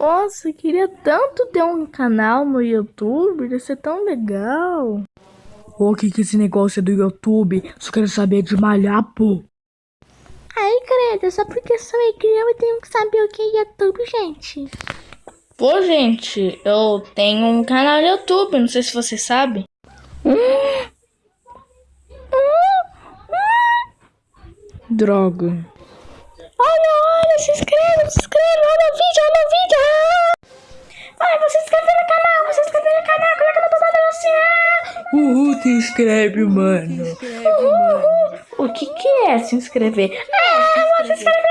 Nossa, queria tanto ter um canal no YouTube, ia ser tão legal. O que que esse negócio é do YouTube? Só quero saber de malhar, pô. Ai, credo, só porque sou igreja eu tenho que saber o que é YouTube, gente. Pô, gente, eu tenho um canal no YouTube, não sei se você sabe. Droga. Uhul, te inscreve, mano. Uhul. O que, que é se inscrever? Ah, vou se inscrever.